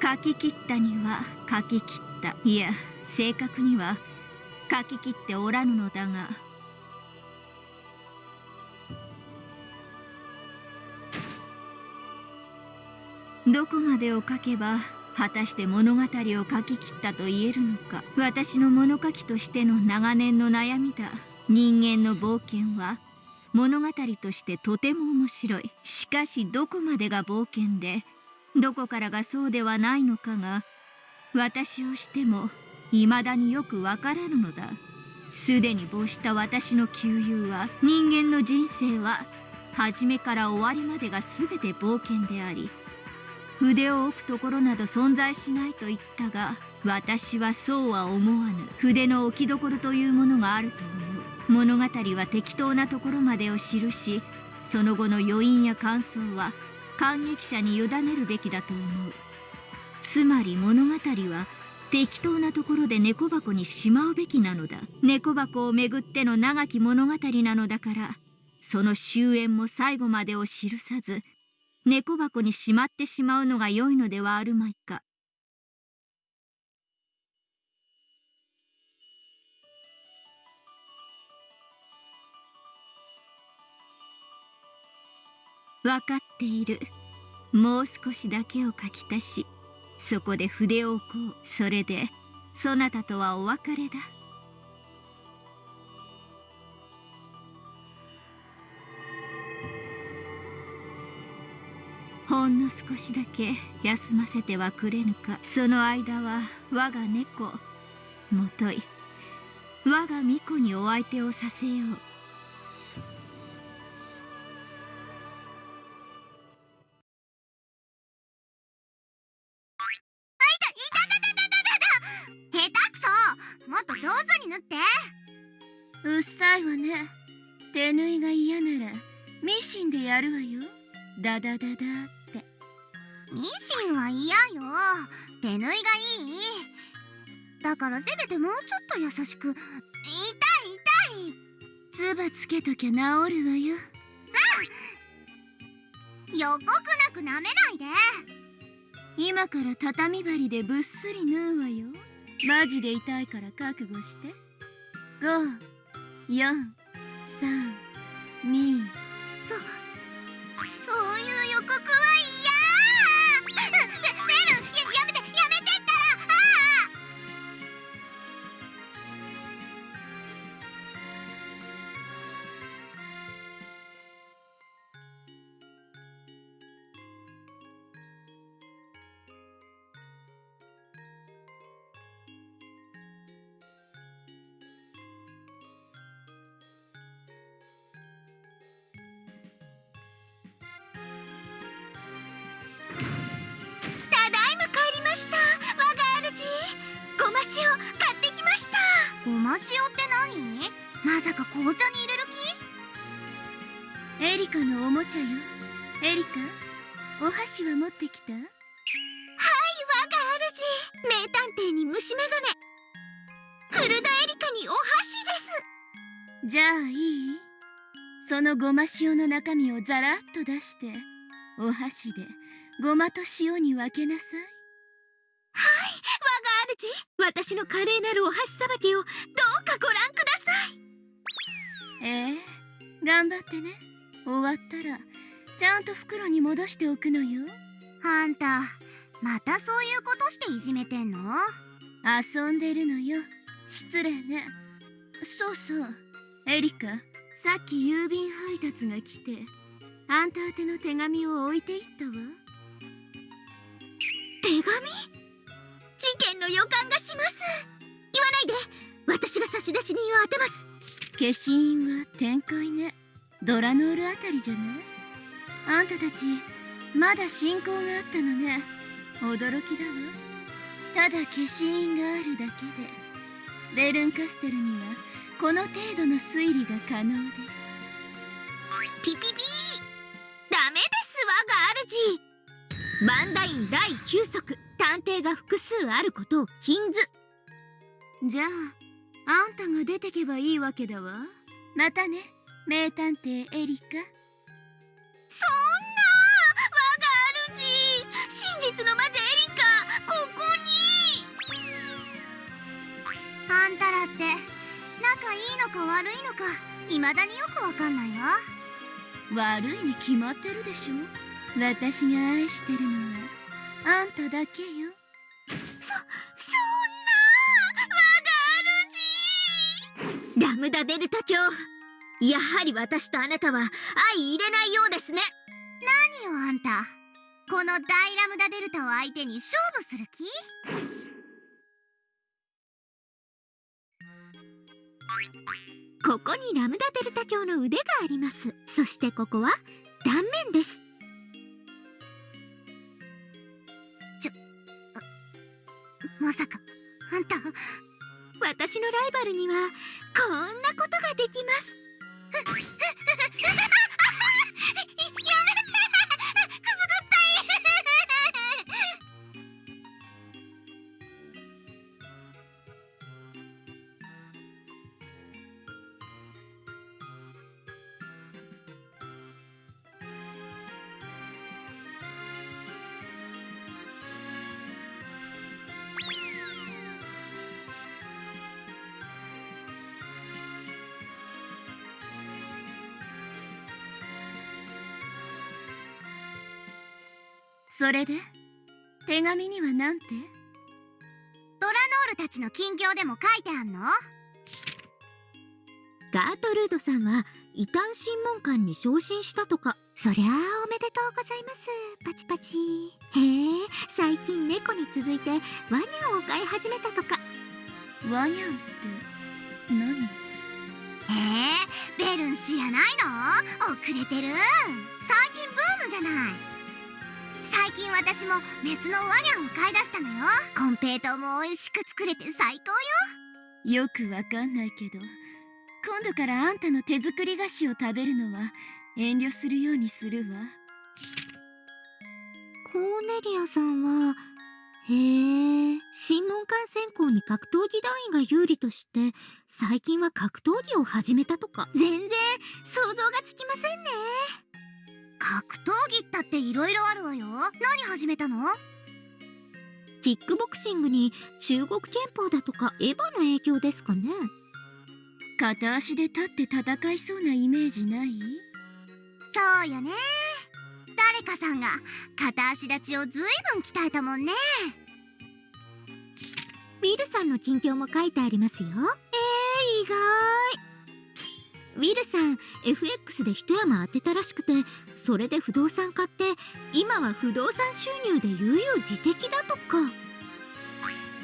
書き切ったには書き切った。いや正確には書き切っておらぬのだが。どこまでを書けば果たして物語を書き切ったと言えるのか。私の物書きとしての長年の悩みだ。人間の冒険は物語としてとても面白い。しかしどこまでが冒険でどこからがそうではないのかが私をしても未だによくわからぬのだ。すでに没した私の旧友は人間の人生は初めから終わりまでが全て冒険であり筆を置くところなど存在しないと言ったが私はそうは思わぬ。筆の置きどころというものがあると思う。物語は適当なところまでを記しその後の余韻や感想は感激者に委ねるべきだと思う。つまり物語は適当なところで猫箱にしまうべきなのだ。猫箱をめぐっての長き物語なのだからその終焉も最後までを記さず猫箱にしまってしまうのが良いのではあるまいか。分かっている。もう少しだけを書き足しそこで筆を置こう。それでそなたとはお別れだ。ほんの少しだけ休ませてはくれぬか。その間は我が猫もとい。我が巫女にお相手をさせよう。いわね。手縫いが嫌ならミシンでやるわよ。ダダダダって。ミシンは嫌よ。手縫いがいい。だからせめてもうちょっと優しく。痛い痛い。つばつけときゃ治るわよ。うん。予告なく舐めないで。今から畳針でぶっすり縫うわよ。マジで痛いから覚悟して。5 4 3 2そそういう予告はいい。ごま塩買ってきました。ごま塩って何？まさか紅茶に入れる気？エリカのおもちゃよ。エリカお箸は持ってきた？はい我が主名探偵に虫眼鏡。フルダエリカにお箸です。じゃあいい？そのごま塩の中身をザラッと出してお箸でごまと塩に分けなさい。はい我が主私の華麗なるお箸さばきをどうかご覧ください。ええ頑張ってね。終わったらちゃんと袋に戻しておくのよ。あんたまたそういうことしていじめてんの？遊んでるのよ。失礼ね。そうそう。エリカさっき郵便配達が来てあんた宛ての手紙を置いていったわ。手紙？事件の予感がします。言わないで。私が差出人を当てます。消印は展開ね。ドラノールあたりじゃない？あんたたちまだ進行があったのね。驚きだわ。ただ消印があるだけで。ベルンカステルにはこの程度の推理が可能です。ピピピー。ダメです我が主バンダイン第9則探偵が複数あることを禁ず。じゃああんたが出てけばいいわけだわ。またね名探偵エリカ。そんな我が主真実の魔女エリカここに。あんたらって仲いいのか悪いのか未だによくわかんないわ。悪いに決まってるでしょ。私が愛してるのは。あんただけよ。そそんな我が主ラムダデルタ教やはり私とあなたは相入れないようですね。何よあんた。この大ラムダデルタを相手に勝負する気？ここにラムダデルタ教の腕があります。そしてここは断面ですまさか。あんた。私のライバルにはこんなことができますそれで？手紙にはなんて？ドラノールたちの近況でも書いてあんの？ガートルードさんは異端審問官に昇進したとか。そりゃあおめでとうございます。パチパチ。へえ最近猫に続いてワニャンを飼い始めたとか。ワニャンって何？えー、ベルン知らないの？遅れてる。最近ブームじゃない。最近私もメスのワニャンを飼い出したのよ。コンペイトウも美味しく作れて最高よ。よくわかんないけど今度からあんたの手作り菓子を食べるのは遠慮するようにするわ。コーネリアさんはへえ審問官選考に格闘技団員が有利として最近は格闘技を始めたとか。全然想像がつきませんね格闘技ったって色々あるわよ。何始めたの？キックボクシングに中国拳法だとかエヴァの影響ですかね。片足で立って戦いそうなイメージない？そうよね。誰かさんが片足立ちをずいぶん鍛えたもんね。ウィルさんの近況も書いてありますよ。えー、意外ウィルさん FX で一山当てたらしくてそれで不動産買って今は不動産収入で悠々自適だとか。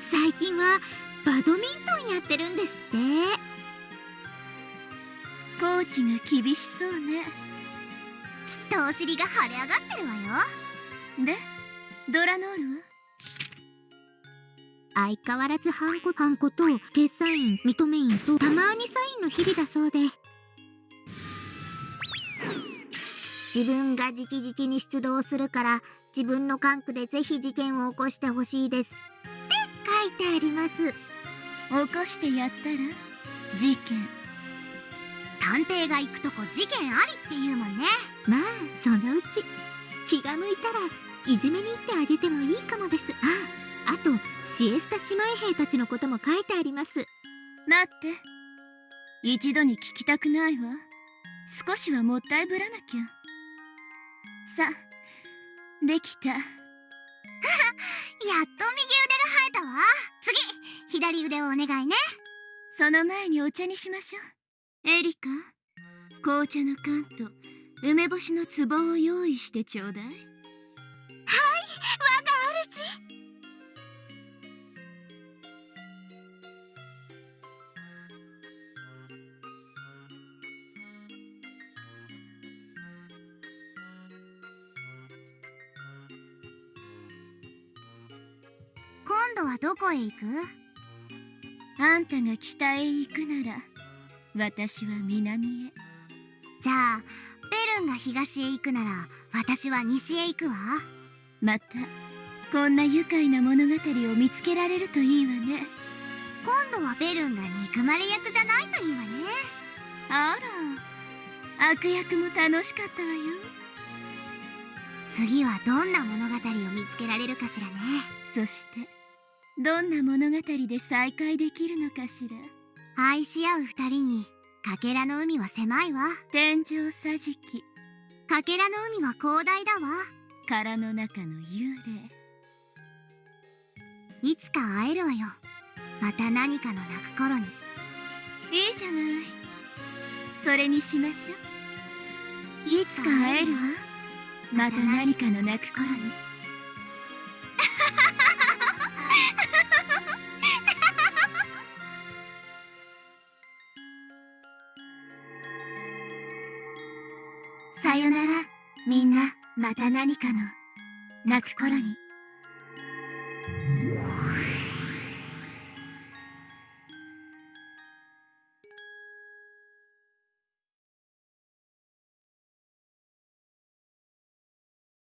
最近はバドミントンやってるんですって。コーチが厳しそうね。きっとお尻が腫れ上がってるわよ。でドラノールは？相変わらずハンコハンコと決済員認め員とたまにサインの日々だそうで自分が直々に出動するから自分の管区でぜひ事件を起こしてほしいです。って書いてあります。起こしてやったら事件。探偵が行くとこ事件ありって言うもんね。まあそのうち。気が向いたらいじめに行ってあげてもいいかもです。ああとシエスタ姉妹兵たちのことも書いてあります。待って。一度に聞きたくないわ。少しはもったいぶらなきゃさんできた。やっと右腕が生えたわ。次左腕をお願いね。その前にお茶にしましょう。エリカ紅茶の缶と梅干しの壺を用意してちょうだい。度はどこへ行く？あんたが北へ行くなら私は南へ。じゃあベルンが東へ行くなら私は西へ行くわ。またこんな愉快な物語を見つけられるといいわね。今度はベルンが憎まれ役じゃないといいわね。あら悪役も楽しかったわよ。次はどんな物語を見つけられるかしらね。そしてどんな物語で再会できるのかしら？愛し合う二人にかけらの海は狭いわ。天井桟敷。かけらの海は広大だわ。殻の中の幽霊。いつか会えるわよ。また何かの泣く頃に。いいじゃない。それにしましょう。いつか会えるわ。また何かの泣く頃にさよなら。みんなまた何かの泣く頃に。